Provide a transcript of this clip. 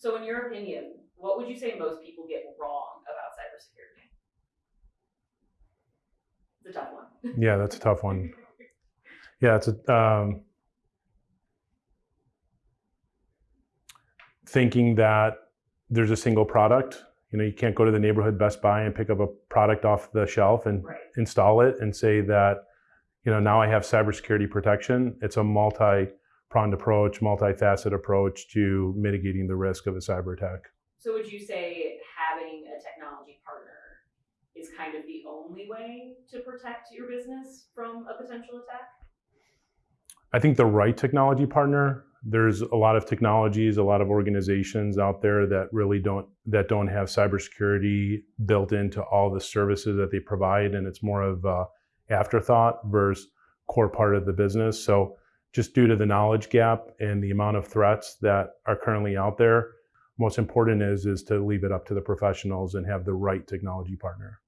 So in your opinion, what would you say most people get wrong about cybersecurity? It's a tough one. Yeah, that's a tough one. Yeah, it's a um, thinking that there's a single product. You know, you can't go to the neighborhood Best Buy and pick up a product off the shelf and Right. install it and say that, you know, now I have cybersecurity protection. It's a multi-pronged approach, multifaceted approach to mitigating the risk of a cyber attack. So would you say having a technology partner is kind of the only way to protect your business from a potential attack? I think the right technology partner. There's a lot of technologies, a lot of organizations out there that really don't that don't have cybersecurity built into all the services that they provide, and it's more of a afterthought versus core part of the business. So, just due to the knowledge gap and the amount of threats that are currently out there, most important is is to leave it up to the professionals and have the right technology partner.